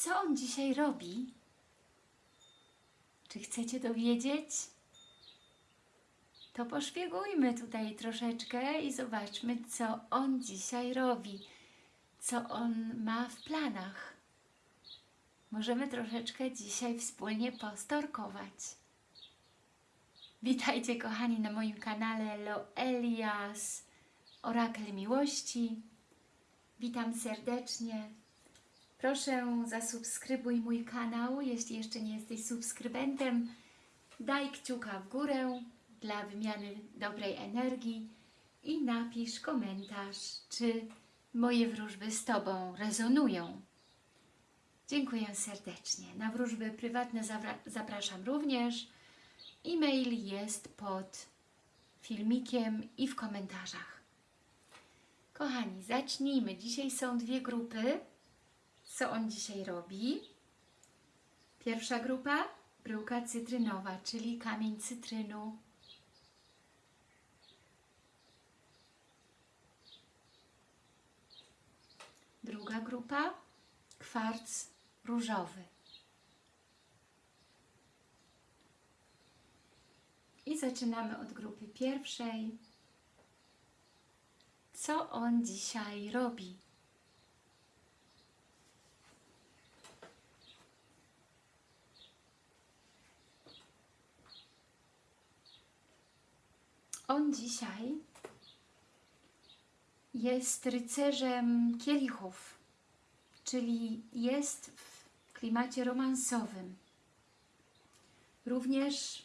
co on dzisiaj robi? Czy chcecie dowiedzieć? To poszpiegujmy tutaj troszeczkę i zobaczmy, co on dzisiaj robi, co on ma w planach. Możemy troszeczkę dzisiaj wspólnie postorkować. Witajcie kochani na moim kanale Loelias Orakel Miłości. Witam serdecznie. Proszę zasubskrybuj mój kanał, jeśli jeszcze nie jesteś subskrybentem. Daj kciuka w górę dla wymiany dobrej energii i napisz komentarz, czy moje wróżby z Tobą rezonują. Dziękuję serdecznie. Na wróżby prywatne zapraszam również. E-mail jest pod filmikiem i w komentarzach. Kochani, zacznijmy. Dzisiaj są dwie grupy. Co on dzisiaj robi? Pierwsza grupa, bryłka cytrynowa, czyli kamień cytrynu. Druga grupa, kwarc różowy. I zaczynamy od grupy pierwszej. Co on dzisiaj robi? On dzisiaj jest rycerzem kielichów, czyli jest w klimacie romansowym. Również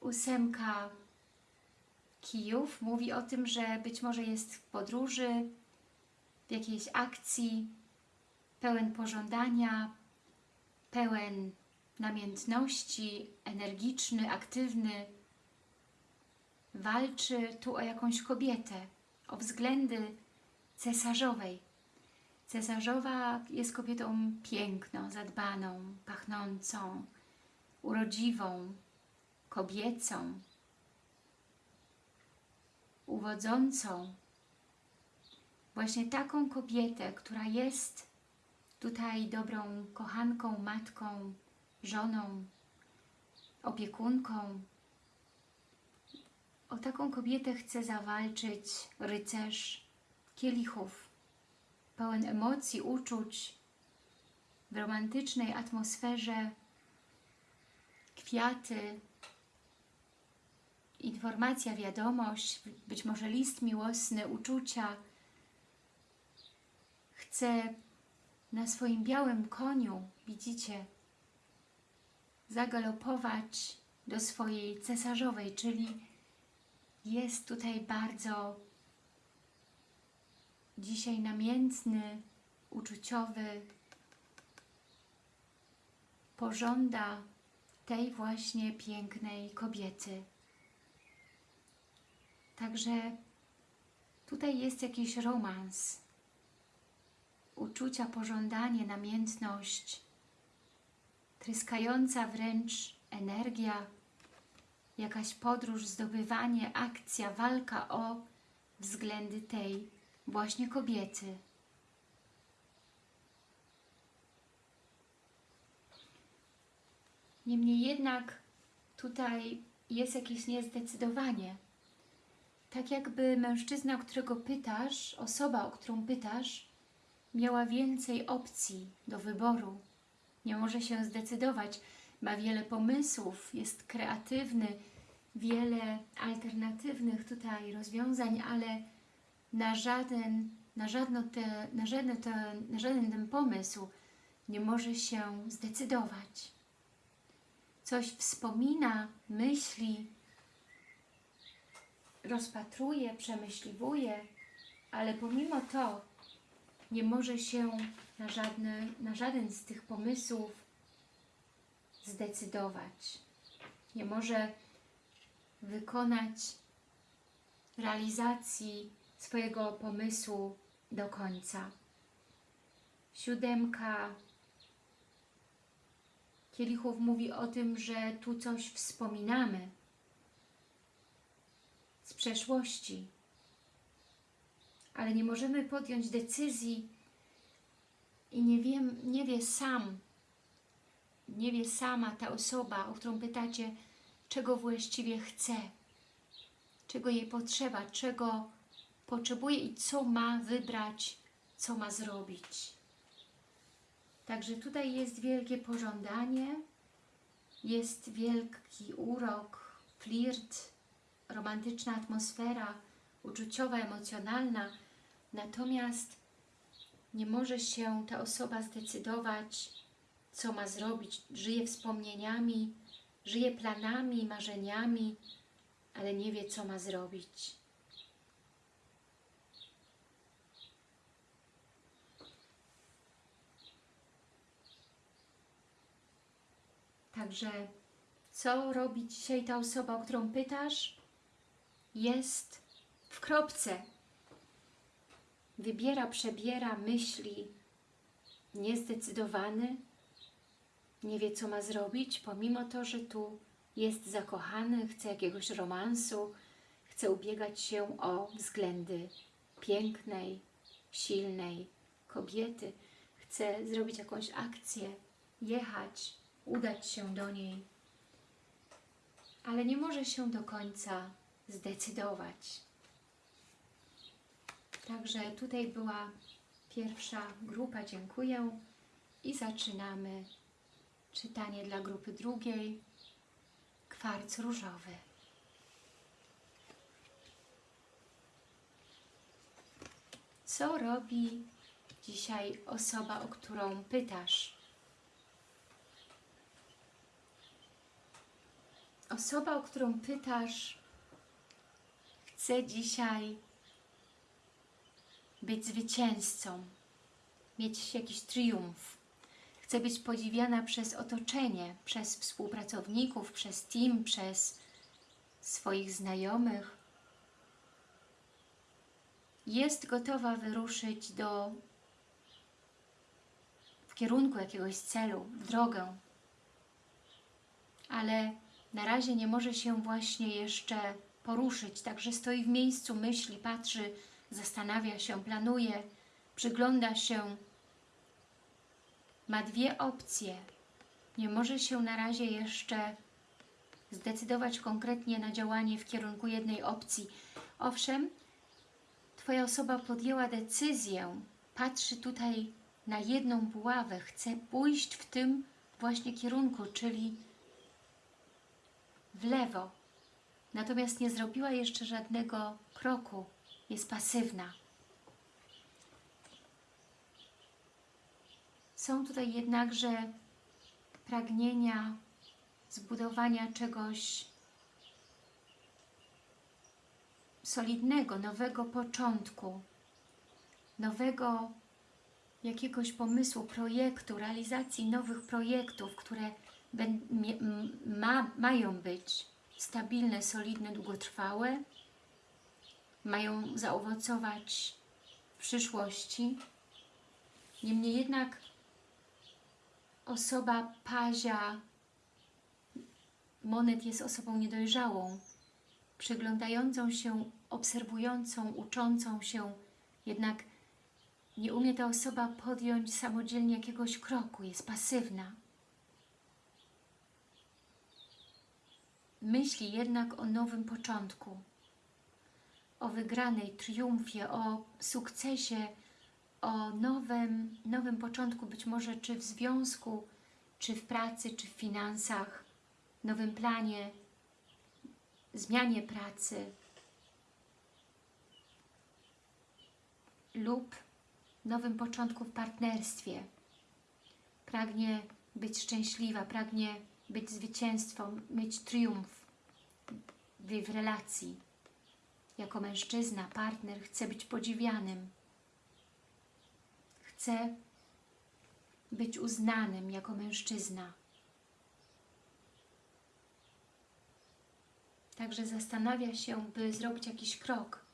ósemka kijów mówi o tym, że być może jest w podróży, w jakiejś akcji, pełen pożądania, pełen namiętności, energiczny, aktywny. Walczy tu o jakąś kobietę, o względy cesarzowej. Cesarzowa jest kobietą piękną, zadbaną, pachnącą, urodziwą, kobiecą, uwodzącą. Właśnie taką kobietę, która jest tutaj dobrą kochanką, matką, żoną, opiekunką. O taką kobietę chce zawalczyć rycerz kielichów, pełen emocji, uczuć, w romantycznej atmosferze, kwiaty, informacja, wiadomość, być może list miłosny, uczucia. Chce na swoim białym koniu, widzicie, zagalopować do swojej cesarzowej, czyli jest tutaj bardzo dzisiaj namiętny, uczuciowy, pożąda tej właśnie pięknej kobiety. Także tutaj jest jakiś romans, uczucia, pożądanie, namiętność, tryskająca wręcz energia, jakaś podróż, zdobywanie, akcja, walka o względy tej właśnie kobiety. Niemniej jednak tutaj jest jakieś niezdecydowanie tak jakby mężczyzna, którego pytasz, osoba, o którą pytasz, miała więcej opcji do wyboru. Nie może się zdecydować, ma wiele pomysłów, jest kreatywny, wiele alternatywnych tutaj rozwiązań, ale na żaden, na żadno te, na żaden, te, na żaden ten pomysł nie może się zdecydować. Coś wspomina, myśli, rozpatruje, przemyśliwuje, ale pomimo to nie może się na, żadny, na żaden z tych pomysłów zdecydować. Nie może wykonać realizacji swojego pomysłu do końca. Siódemka kielichów mówi o tym, że tu coś wspominamy, z przeszłości. Ale nie możemy podjąć decyzji i nie, wiem, nie wie sam, nie wie sama ta osoba, o którą pytacie, czego właściwie chce, czego jej potrzeba, czego potrzebuje i co ma wybrać, co ma zrobić. Także tutaj jest wielkie pożądanie, jest wielki urok, flirt, romantyczna atmosfera, uczuciowa, emocjonalna, natomiast nie może się ta osoba zdecydować, co ma zrobić. Żyje wspomnieniami, żyje planami, marzeniami, ale nie wie, co ma zrobić. Także co robi dzisiaj ta osoba, o którą pytasz? Jest w kropce. Wybiera, przebiera, myśli, niezdecydowany, nie wie co ma zrobić, pomimo to, że tu jest zakochany, chce jakiegoś romansu, chce ubiegać się o względy pięknej, silnej kobiety, chce zrobić jakąś akcję, jechać, udać się do niej, ale nie może się do końca zdecydować. Także tutaj była pierwsza grupa, dziękuję i zaczynamy czytanie dla grupy drugiej, kwarc różowy. Co robi dzisiaj osoba, o którą pytasz? Osoba, o którą pytasz, chce dzisiaj być zwycięzcą, mieć jakiś triumf. Chce być podziwiana przez otoczenie, przez współpracowników, przez team, przez swoich znajomych. Jest gotowa wyruszyć do w kierunku jakiegoś celu, w drogę, ale na razie nie może się właśnie jeszcze poruszyć, także stoi w miejscu, myśli, patrzy, zastanawia się, planuje, przygląda się. Ma dwie opcje. Nie może się na razie jeszcze zdecydować konkretnie na działanie w kierunku jednej opcji. Owszem, Twoja osoba podjęła decyzję, patrzy tutaj na jedną buławę, chce pójść w tym właśnie kierunku, czyli w lewo. Natomiast nie zrobiła jeszcze żadnego kroku, jest pasywna. Są tutaj jednakże pragnienia zbudowania czegoś solidnego, nowego początku, nowego jakiegoś pomysłu, projektu, realizacji nowych projektów, które ma, mają być stabilne, solidne, długotrwałe, mają zaowocować w przyszłości. Niemniej jednak osoba pazia monet jest osobą niedojrzałą, przyglądającą się, obserwującą, uczącą się, jednak nie umie ta osoba podjąć samodzielnie jakiegoś kroku, jest pasywna. Myśli jednak o nowym początku, o wygranej, triumfie, o sukcesie, o nowym, nowym początku, być może czy w związku, czy w pracy, czy w finansach, nowym planie, zmianie pracy lub nowym początku w partnerstwie. Pragnie być szczęśliwa, pragnie być zwycięstwą, mieć triumf w, w relacji. Jako mężczyzna, partner chce być podziwianym. Chce być uznanym jako mężczyzna. Także zastanawia się, by zrobić jakiś krok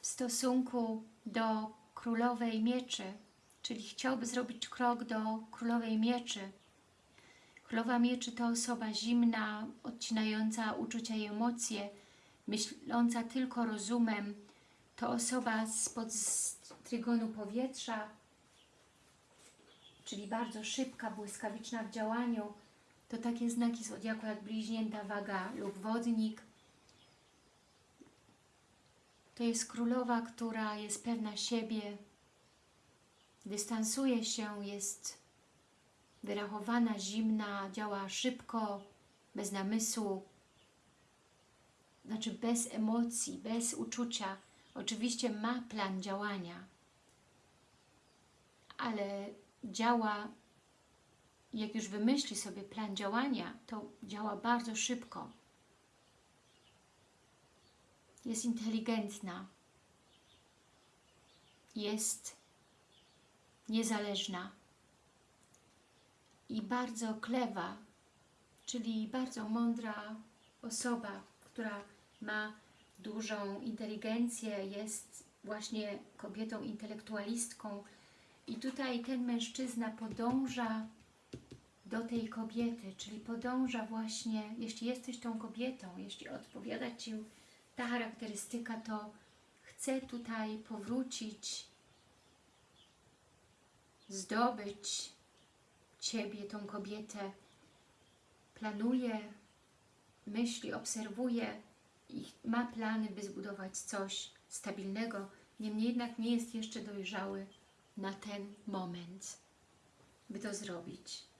w stosunku do królowej mieczy, czyli chciałby zrobić krok do królowej mieczy. Królowa mieczy to osoba zimna, odcinająca uczucia i emocje, myśląca tylko rozumem. To osoba spod trygonu powietrza, czyli bardzo szybka, błyskawiczna w działaniu, to takie znaki zodiaku jak bliźnięta waga lub wodnik. To jest królowa, która jest pewna siebie, dystansuje się, jest wyrachowana, zimna, działa szybko, bez namysłu, znaczy bez emocji, bez uczucia. Oczywiście ma plan działania, ale działa, jak już wymyśli sobie plan działania, to działa bardzo szybko. Jest inteligentna, jest niezależna i bardzo klewa, czyli bardzo mądra osoba, która ma dużą inteligencję, jest właśnie kobietą intelektualistką. I tutaj ten mężczyzna podąża do tej kobiety, czyli podąża właśnie, jeśli jesteś tą kobietą, jeśli odpowiada Ci ta charakterystyka, to chce tutaj powrócić, zdobyć Ciebie, tą kobietę, planuje, myśli, obserwuje ma plany, by zbudować coś stabilnego, niemniej jednak nie jest jeszcze dojrzały na ten moment, by to zrobić.